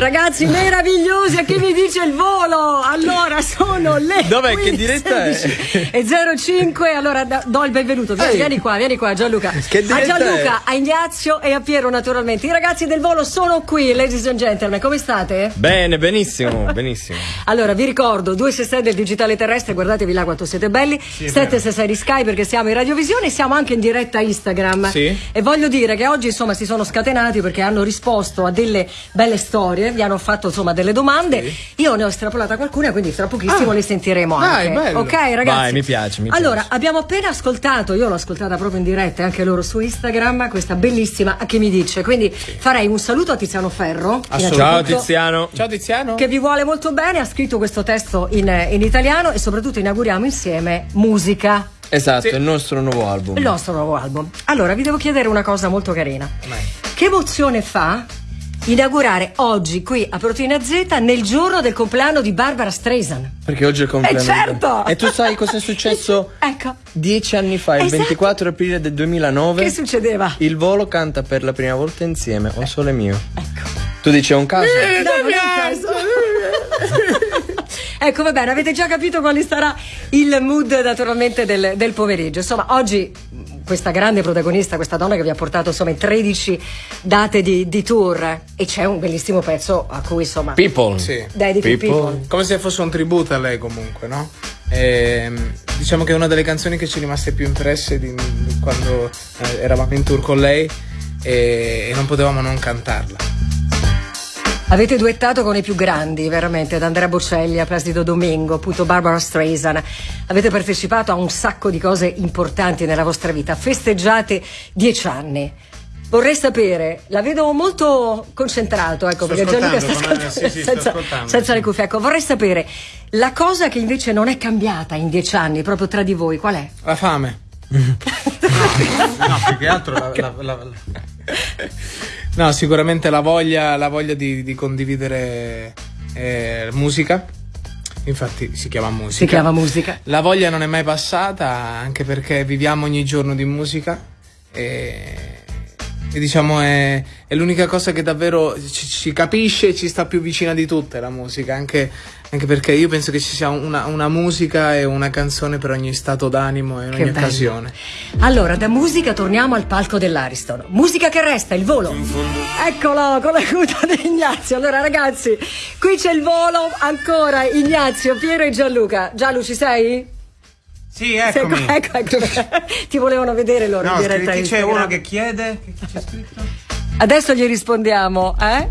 Ragazzi meravigliosi, a chi mi dice il volo? Allora sono le Dov'è? Che diretta è? E 05, allora do il benvenuto. Vieni, vieni qua, vieni qua Gianluca. Che a Gianluca, è? a Ignazio e a Piero naturalmente. I ragazzi del volo sono qui, ladies and gentlemen. Come state? Bene, benissimo, benissimo. Allora, vi ricordo 266 del digitale terrestre, guardatevi là quanto siete belli. Sì, 766 di Sky perché siamo in radiovisione e siamo anche in diretta Instagram. Sì. E voglio dire che oggi insomma si sono scatenati perché hanno risposto a delle belle storie, vi hanno fatto insomma delle domande. Sì. Io ne ho estrapolata qualcuna, quindi tra pochissimo ah. le sentiremo anche. Dai, ok, ragazzi? Vai, mi piace, mi allora, piace. abbiamo appena ascoltato, io l'ho ascoltata proprio in diretta, anche loro su Instagram, questa bellissima a che mi dice. Quindi sì. farei un saluto a Tiziano Ferro. Ciao Tiziano. Ciao Tiziano. Che vi vuole molto bene, ha scritto questo testo in, in italiano e soprattutto inauguriamo insieme musica. Esatto, sì. il nostro nuovo album. Il nostro nuovo album. Allora, vi devo chiedere una cosa molto carina. Mai. Che emozione fa inaugurare oggi qui a Proteina Z nel giorno del compleanno di Barbara Streisand? Perché oggi è il compleanno. Eh certo! E tu sai cosa è successo? ecco. Dieci anni fa, il esatto. 24 aprile del 2009. Che succedeva? Il volo canta per la prima volta insieme, Un sole mio. Ecco. Tu dici è un caso? Eh, no, non è un caso. ecco, va bene, avete già capito quale sarà il mood naturalmente del, del pomeriggio. Insomma, oggi questa grande protagonista, questa donna che vi ha portato insomma in 13 date di, di tour e c'è un bellissimo pezzo a cui insomma People, sì. dedichi People. People. come se fosse un tributo a lei comunque no? E, ehm, diciamo che è una delle canzoni che ci è rimaste più impresse di, di quando eh, eravamo in tour con lei e, e non potevamo non cantarla Avete duettato con i più grandi, veramente, da Andrea Bocelli a Placido Domingo, appunto Barbara Streisand. Avete partecipato a un sacco di cose importanti nella vostra vita. Festeggiate dieci anni. Vorrei sapere, la vedo molto concentrato, ecco, sto perché Gianluca sta ascoltando, sì, sì, senza, senza le cuffie. Ecco, vorrei sapere, la cosa che invece non è cambiata in dieci anni, proprio tra di voi, qual è? La fame. no, no, più che altro la, la, la, No, sicuramente la voglia, la voglia di, di condividere eh, musica. Infatti si chiama musica. Si chiama musica. La voglia non è mai passata, anche perché viviamo ogni giorno di musica. E, e diciamo è, è, l'unica cosa che davvero ci, ci capisce e ci sta più vicina di tutte la musica. Anche anche perché io penso che ci sia una, una, musica e una canzone per ogni stato d'animo e in che ogni bello. occasione. Allora, da musica torniamo al palco dell'Ariston. Musica che resta, il volo. Eccolo, con la coda di Ignazio. Allora, ragazzi, qui c'è il volo. Ancora Ignazio, Piero e Gianluca. Gianlu, ci sei? Sì, eccomi. Ecco, ecco. Ti volevano vedere loro no, in diretta c'è uno che chiede? Che c'è scritto? Adesso gli rispondiamo, eh?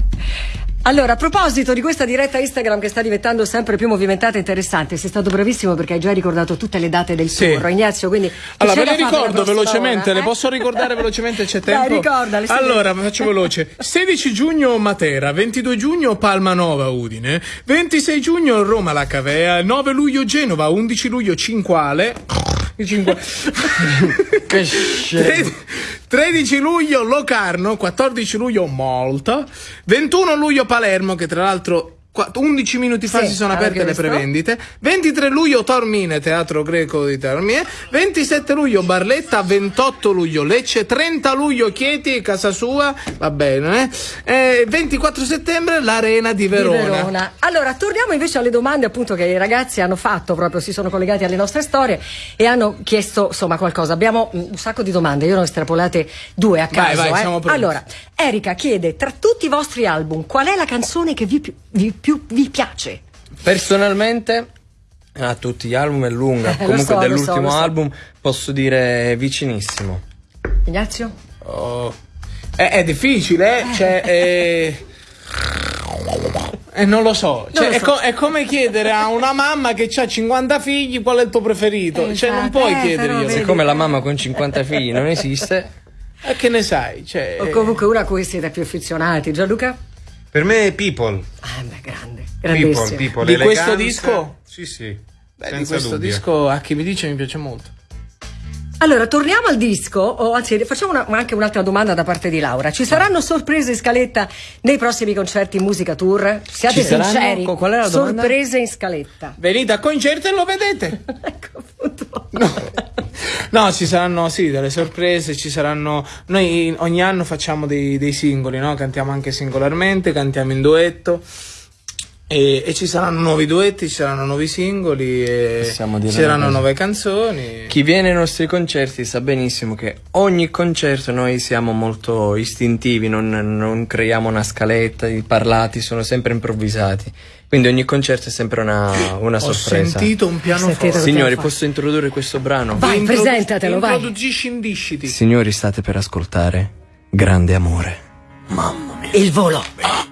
Allora, a proposito di questa diretta Instagram che sta diventando sempre più movimentata e interessante, sei stato bravissimo perché hai già ricordato tutte le date del sì. tour, Ignazio, quindi... Allora, ve le ricordo velocemente, ora, eh? le posso ricordare velocemente, c'è tempo? Dai, ricordale. Allora, faccio veloce. 16 giugno Matera, 22 giugno Palma Nova Udine, 26 giugno Roma La Cavea, 9 luglio Genova, 11 luglio Cinquale... Cinquale. che scemo. 13 luglio Locarno, 14 luglio Malta, 21 luglio Palermo, che tra l'altro 11 minuti fa sì, si sono aperte le prevendite. 23 luglio Tormine, Teatro Greco di Tormine. 27 luglio Barletta. 28 luglio Lecce. 30 luglio Chieti, casa sua. Va bene, eh? E 24 settembre l'Arena di Verona. di Verona. Allora, torniamo invece alle domande appunto che i ragazzi hanno fatto, proprio si sono collegati alle nostre storie e hanno chiesto insomma qualcosa. Abbiamo un sacco di domande, io ne ho estrapolate due a caso. Vai, vai, eh. Allora, Erika chiede, tra tutti i vostri album, qual è la canzone che vi, vi più vi piace? Personalmente a tutti gli album è lunga, Eh, lo comunque so, lo dell'ultimo so, lo so. album posso dire vicinissimo. Ignazio? Oh. È, è difficile, eh? Cioè, eh... Eh, non lo so, cioè, lo È, so. co- è come chiedere a una mamma che ha 50 figli qual è il tuo preferito. Eh, cioè, non infatti, puoi eh, chiederglielo. Siccome la mamma con 50 figli non esiste, E che ne sai? Cioè, O comunque una a cui siete più affezionati. Gianluca? Per me è People. Ah, beh, grande. People, people. Di questo eleganza. disco? Sì, sì. Beh, di senza questo dubbio. disco a chi mi dice mi piace molto. Allora, torniamo al disco, o anzi, facciamo una- anche un'altra domanda da parte di Laura. Ci saranno sorprese in scaletta nei prossimi concerti in musica tour? Siate Ci saranno? sinceri. Co- qual è la domanda? Sorprese in scaletta. Venite a concerto e lo vedete. ecco appunto. No, ci saranno sì delle sorprese, ci saranno. Noi ogni anno facciamo dei, dei singoli, no? Cantiamo anche singolarmente, cantiamo in duetto. E, e, ci saranno nuovi duetti, ci saranno nuovi singoli, e ci saranno nuove canzoni. Chi viene ai nostri concerti sa benissimo che ogni concerto noi siamo molto istintivi, non, non creiamo una scaletta, i parlati sono sempre improvvisati. Quindi ogni concerto è sempre una, una Ho sorpresa. Ho sentito un pianoforte. Signori, posso introdurre questo brano? Vai, presentatelo, vai. Introducisci indisciti. Signori, state per ascoltare Grande Amore. Mamma mia. Il volo. Ah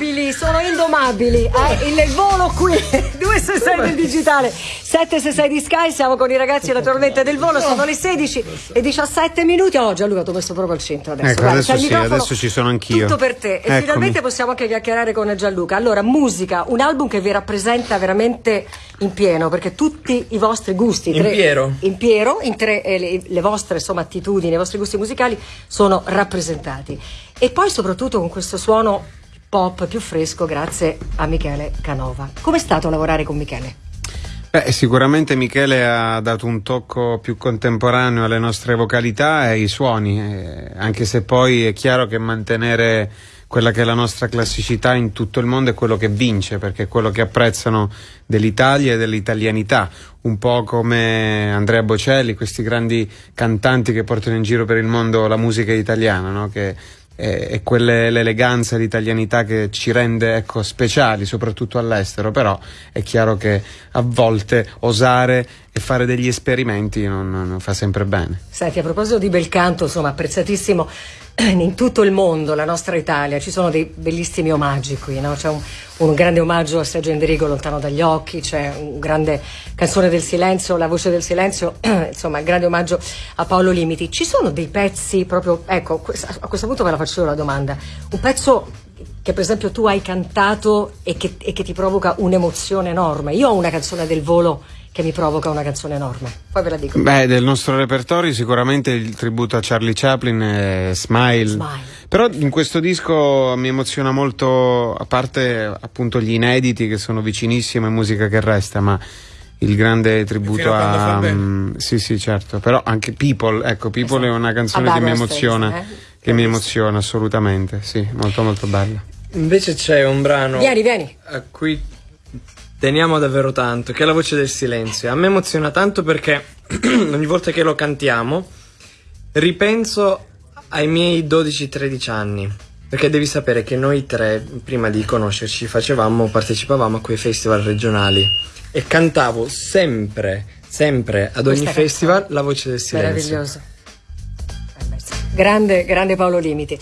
indomabili, sono indomabili. Eh, il, volo qui, 266 del digitale, 766 di Sky, siamo con i ragazzi naturalmente del volo, sono le 16 e 17 minuti. Oh Gianluca, ti ho messo proprio al centro adesso. Ecco, Vai, adesso sì, adesso ci sono anch'io. Tutto per te. E Eccomi. finalmente possiamo anche chiacchierare con Gianluca. Allora, musica, un album che vi rappresenta veramente in pieno, perché tutti i vostri gusti, in tre, piero, in, piero, in tre, eh, le, le vostre insomma, attitudini, i vostri gusti musicali sono rappresentati. E poi soprattutto con questo suono pop più fresco grazie a Michele Canova. Com'è stato lavorare con Michele? Beh, sicuramente Michele ha dato un tocco più contemporaneo alle nostre vocalità e ai suoni, eh, anche se poi è chiaro che mantenere quella che è la nostra classicità in tutto il mondo è quello che vince, perché è quello che apprezzano dell'Italia e dell'italianità, un po' come Andrea Bocelli, questi grandi cantanti che portano in giro per il mondo la musica italiana, no? che e quell'eleganza e l'italianità che ci rende ecco, speciali, soprattutto all'estero, però è chiaro che a volte osare e fare degli esperimenti non, non fa sempre bene. Senti, a proposito di bel canto, insomma, apprezzatissimo in tutto il mondo, la nostra Italia, ci sono dei bellissimi omaggi qui, no? c'è un, un, grande omaggio a Sergio Enderico Lontano dagli occhi, c'è un grande canzone del silenzio, La voce del silenzio, insomma, un grande omaggio a Paolo Limiti. Ci sono dei pezzi proprio, ecco, a questo punto ve la faccio io la domanda, un pezzo che per esempio tu hai cantato e che, e che ti provoca un'emozione enorme. Io ho una canzone del volo che mi provoca una canzone enorme. Poi ve la dico. Beh, del nostro repertorio sicuramente il tributo a Charlie Chaplin è Smile. Smile. Però in questo disco mi emoziona molto, a parte appunto gli inediti che sono vicinissimi e musica che resta, ma il grande tributo a... Um, sì, sì, certo. Però anche People, ecco, People esatto. è una canzone che mi emoziona. Stesso, eh? Che mi emoziona assolutamente, sì, molto molto bella. Invece c'è un brano vieni, vieni. a cui teniamo davvero tanto, che è la voce del silenzio. A me emoziona tanto perché ogni volta che lo cantiamo ripenso ai miei 12-13 anni. Perché devi sapere che noi tre, prima di conoscerci, facevamo, partecipavamo a quei festival regionali e cantavo sempre, sempre ad ogni Questa festival canzone. la voce del silenzio. Meraviglioso. Grande, grande Paolo Limiti.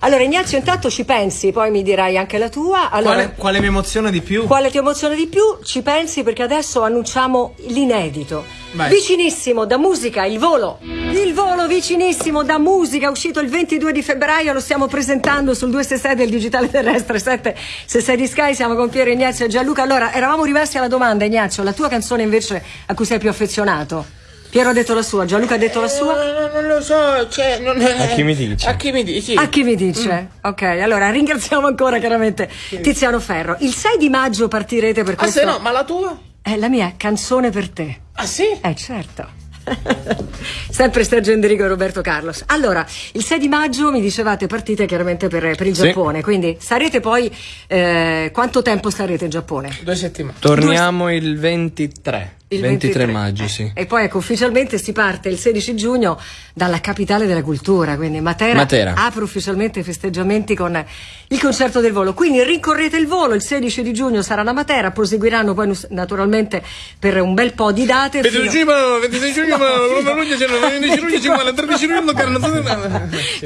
Allora Ignazio intanto ci pensi, poi mi dirai anche la tua. Allora, quale, quale mi emoziona di più? Quale ti emoziona di più? Ci pensi perché adesso annunciamo l'inedito. Vai. Vicinissimo da musica, il volo. Il volo vicinissimo da musica, uscito il 22 di febbraio, lo stiamo presentando sul 266 del digitale terrestre 766 di Sky, siamo con Piero Ignazio e Gianluca. Allora, eravamo rimasti alla domanda Ignazio, la tua canzone invece a cui sei più affezionato? Piero ha detto la sua, Gianluca ha detto la sua? Eh, non, non lo so, cioè, non è... A chi mi dice? A chi mi dice? A chi mi dice? Mm. Ok, allora ringraziamo ancora chiaramente sì. Tiziano Ferro. Il 6 di maggio partirete per questo... Ah, se no, ma la tua? È la mia canzone per te. Ah, sì? Eh, certo. Sempre Sergio Enderico e Roberto Carlos. Allora, il 6 di maggio mi dicevate partite chiaramente per, per il sì. Giappone, quindi sarete poi eh, quanto tempo starete in Giappone? Due settimane. Torniamo Due... il 23. Il 23, 23 maggio, sì. E poi ecco, ufficialmente si parte il 16 giugno dalla capitale della cultura, quindi Matera, Matera, apre ufficialmente i festeggiamenti con il concerto del volo. Quindi rincorrete il volo, il 16 di giugno sarà a Matera, proseguiranno poi naturalmente per un bel po' di date. 26 fino... giugno, 26 giugno, no, luglio, 15 luglio, 50, 13 luglio,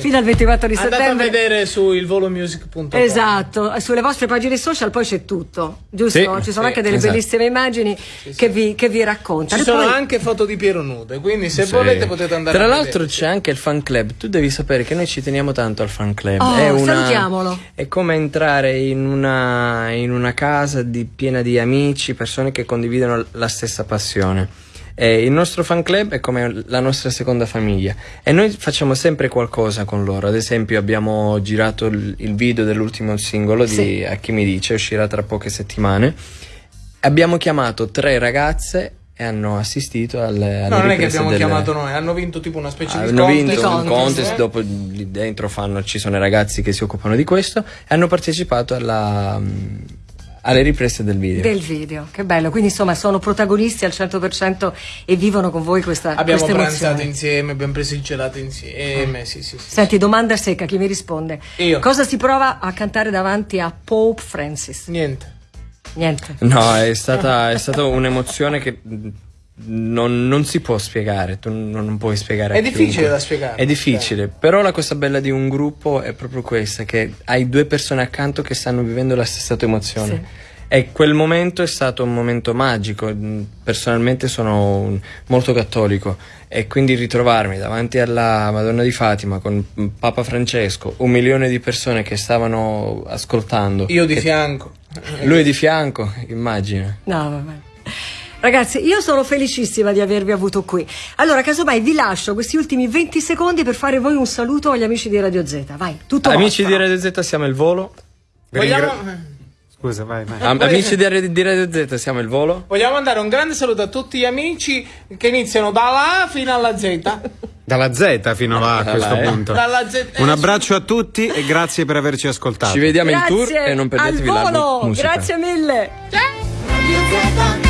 fino al 24 di settembre. Andate a vedere su ilvolomusic.com. Esatto, sulle vostre pagine social poi c'è tutto, giusto? Sì, Ci sono sì, anche delle esatto. bellissime immagini che vi, che vi raccontano. Ci sono poi... anche foto di Piero nude, quindi se volete potete andare Tra l'altro c'è anche il fan club, tu devi sapere che noi ci teniamo tanto al fan club. Oh, è una, salutiamolo. È come entrare in una, in una casa di, piena di amici, persone che condividono la stessa passione. Eh, il nostro fan club è come la nostra seconda famiglia e noi facciamo sempre qualcosa con loro. Ad esempio, abbiamo girato il, il video dell'ultimo singolo sì. di A chi mi dice, uscirà tra poche settimane. Abbiamo chiamato tre ragazze e hanno assistito alle, alle No, non è che abbiamo del- chiamato noi, hanno vinto tipo una specie di hanno contest. vinto un contest, contest, eh? dopo lì dentro fanno, ci sono i ragazzi che si occupano di questo e hanno partecipato alla, mm, alle riprese del video. Del video, che bello. Quindi insomma sono protagonisti al 100% e vivono con voi questa, Abbiamo questa pranzato insieme, abbiamo preso il gelato insieme. Sì, sì, sì. Senti, domanda secca, chi mi risponde? Io. Cosa si prova a cantare davanti a Pope Francis? Niente. Niente. No, è stata, è stata un'emozione che non, non si può spiegare, tu non, non puoi spiegare. È difficile chiunque. da spiegare. È difficile, però la cosa bella di un gruppo è proprio questa, che hai due persone accanto che stanno vivendo la stessa tua emozione. Sì. E quel momento è stato un momento magico. Personalmente sono un- molto cattolico e quindi ritrovarmi davanti alla Madonna di Fatima con Papa Francesco, un milione di persone che stavano ascoltando. Io di che- fianco. Lui di fianco, immagina. No, vabbè. Ragazzi, io sono felicissima di avervi avuto qui. Allora, casomai vi lascio questi ultimi 20 secondi per fare voi un saluto agli amici di Radio Z. Vai, tutto Amici vostro. di Radio Z siamo il volo. Vogliamo, Scusa, vai, vai. Am- amici di Radio, di Radio Z siamo il volo. vogliamo mandare un grande saluto a tutti gli amici che iniziano dalla A fino alla Z. Dalla Z fino là a Dalla questo E. punto. Dalla Z. Un abbraccio a tutti e grazie per averci ascoltato. Ci vediamo in tour Grazie e non perdetevi la musica. Grazie mille. Z